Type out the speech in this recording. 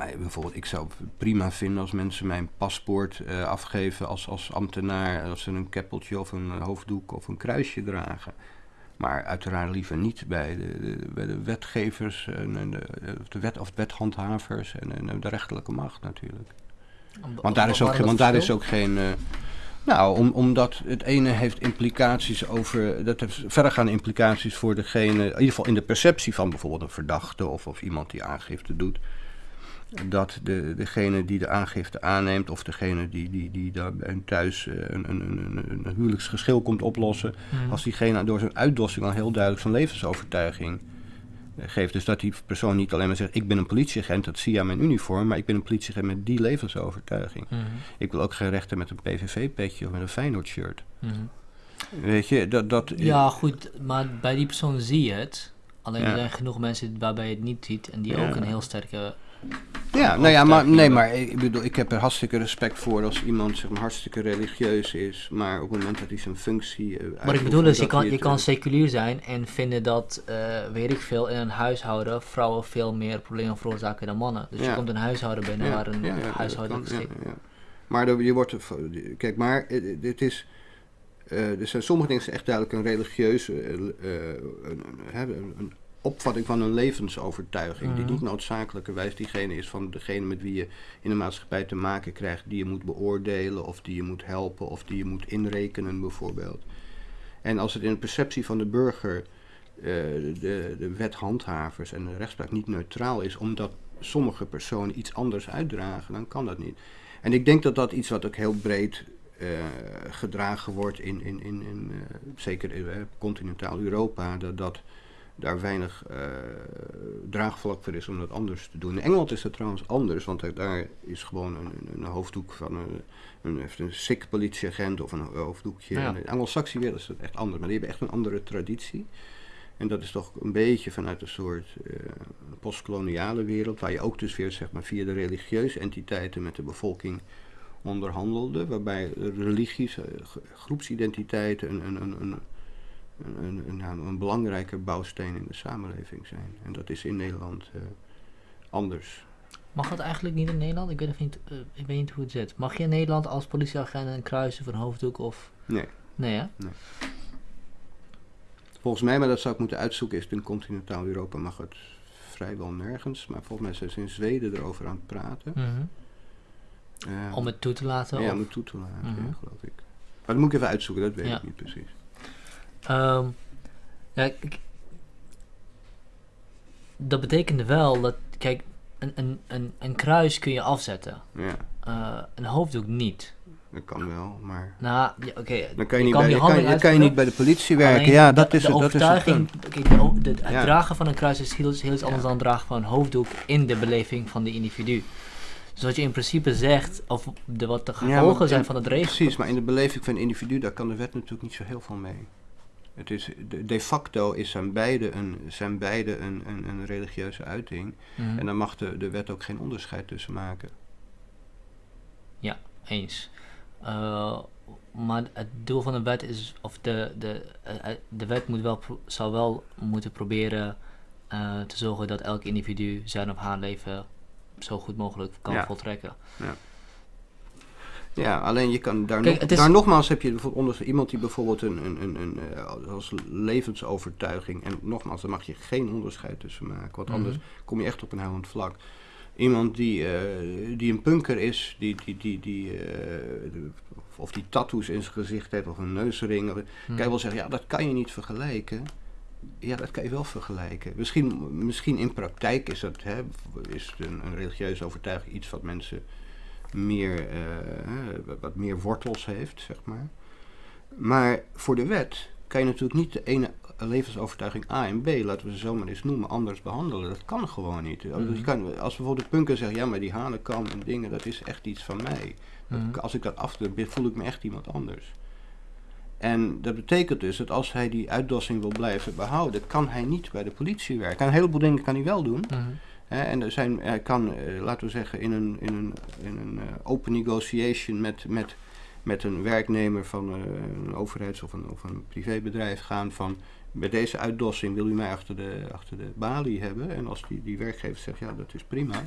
mij bijvoorbeeld, ik zou het prima vinden als mensen mijn paspoort eh, afgeven als, als ambtenaar, als ze een keppeltje of een hoofddoek of een kruisje dragen. Maar uiteraard liever niet bij de, bij de wetgevers, en, en de, de wet, of wethandhavers en, en de rechterlijke macht natuurlijk. Want daar is ook, want daar is ook geen. Uh, nou, om, omdat het ene heeft implicaties over. Dat heeft verdergaande implicaties voor degene. In ieder geval in de perceptie van bijvoorbeeld een verdachte of, of iemand die aangifte doet. Dat de, degene die de aangifte aanneemt, of degene die, die, die daar thuis eh, een, een, een, een huwelijksgeschil komt oplossen. Hmm. Als diegene door zijn uitdossing al heel duidelijk zijn levensovertuiging geeft. Dus dat die persoon niet alleen maar zegt: Ik ben een politieagent, dat zie je aan mijn uniform, maar ik ben een politieagent met die levensovertuiging. Mhm. Ik wil ook geen rechten met een PVV-petje of met een Feyenoord-shirt. Mhm. Weet je, dat, dat... Ja, goed, maar bij die persoon zie je het. Alleen er zijn genoeg mensen waarbij je het niet ziet en die ook een heel sterke ja, nou ja, maar, nee, maar ik bedoel, ik heb er hartstikke respect voor als iemand zeg maar, hartstikke religieus is, maar op het moment dat hij zijn functie. Uh, maar ik bedoel dus, je kan, je kan seculier zijn en vinden dat, uh, weet ik veel, in een huishouden vrouwen veel meer problemen veroorzaken dan mannen. Dus je komt een huishouden binnen waar een ja, huishouden. Maar je wordt, kijk, maar dit is. Uh, er zijn sommige dingen echt duidelijk een religieuze, een, een, een, opvatting van een levensovertuiging. Die mhm. niet noodzakelijkerwijs diegene is van degene met wie je in de maatschappij te maken krijgt, die je moet beoordelen of die je moet helpen of die je moet inrekenen bijvoorbeeld. En als het in de perceptie van de burger uh, de, de wethandhavers en de rechtspraak niet neutraal is, omdat sommige personen iets anders uitdragen, dan kan dat niet. En ik denk dat dat iets wat ook heel breed uh, gedragen wordt in, in, in, in uh, zeker in continentaal Europa, dat dat daar weinig uh, draagvlak voor is om dat anders te doen. In Engeland is dat trouwens anders, want daar is gewoon een, een hoofddoek van een, een, een sick politieagent of een hoofddoekje. Ja. In de Anglo-Saxische wereld is dat echt anders, maar die hebben echt een andere traditie. En dat is toch een beetje vanuit een soort uh, postkoloniale wereld, waar je ook dus weer zeg maar, via de religieuze entiteiten met de bevolking onderhandelde, waarbij religies, uh, groepsidentiteiten een, een, een, een, een, een, belangrijke bouwsteen in de samenleving zijn. En dat is in Nederland uh, anders. Mag dat eigenlijk niet in Nederland? Ik weet, niet, uh, ik weet niet hoe het zit. Mag je in Nederland als politieagent een kruisen van hoofddoek of... Nee. Nee, hè? Nee. Volgens mij, maar dat zou ik moeten uitzoeken, is het in continentaal Europa mag het vrijwel nergens. Maar volgens mij zijn ze in Zweden erover aan het praten. Mm om het toe te laten? Ja, om het toe te laten, mm ja, geloof ik. Maar dat moet ik even uitzoeken, dat weet ik niet precies. Um, ja, dat betekende wel dat, kijk, een, een, een, een kruis kun je afzetten. Ja. Uh, een hoofddoek niet. Dat kan wel, maar. Nou, ja, oké. Dan kan je, niet, bij, je kan, je kan je niet bij de politie werken. ja, dat is de, de het. Overtuiging, dat is het. het ja. dragen van een kruis is heel, heel iets anders dan het dragen van een hoofddoek in de beleving van de individu. Dus wat je in principe zegt, of de, wat de gevolgen zijn van het regel. Precies, maar in de beleving van een individu, daar kan de wet natuurlijk niet zo heel veel mee. Het is, de, facto is zijn beide een, zijn beide een, een, een religieuze uiting. Mhm. En daar mag de, de wet ook geen onderscheid tussen maken. Ja, eens. Uh, maar het doel van de wet is, of de, de, uh, de wet moet wel, zal wel moeten proberen uh, te zorgen dat elk individu zijn of haar leven zo goed mogelijk kan ja. voltrekken. Ja. Ja, alleen je kan daar, nog, daar nogmaals heb je bijvoorbeeld iemand die bijvoorbeeld een, een, een, een, uh, als levensovertuiging, en nogmaals, daar mag je geen onderscheid tussen maken, want anders mhm. kom je echt op een helend vlak. Iemand die, uh, die een punker is, die, die, die, die, uh, of die tattoos in zijn gezicht heeft, of een neusring, mm. kan je wel zeggen, ja, dat kan je niet vergelijken. Ja, dat kan je wel vergelijken. Misschien, misschien in praktijk is, dat, hè, is een, een religieuze overtuiging iets wat mensen meer, uh, wat meer wortels heeft, zeg maar. Maar voor de wet kan je natuurlijk niet de ene levensovertuiging A en B, laten we ze zo maar eens noemen, anders behandelen. Dat kan gewoon niet. Mm -hmm. je kan, als bijvoorbeeld de punker zegt, ja, maar die hanenkam en dingen, dat is echt iets van mij. Mhm. Als ik dat afdoe, voel ik me echt iemand anders. En dat betekent dus dat als hij die uitdossing wil blijven behouden, kan hij niet bij de politie werken. Een heleboel dingen kan hij wel doen. Mhm en er zijn, kan, eh, laten we zeggen, in een, in een, in een uh, open negotiation met, met, met een werknemer van uh, een overheids- of een, of een privébedrijf gaan van bij deze uitdossing wil u mij achter de, achter de balie hebben. En als die, die werkgever zegt ja dat is prima,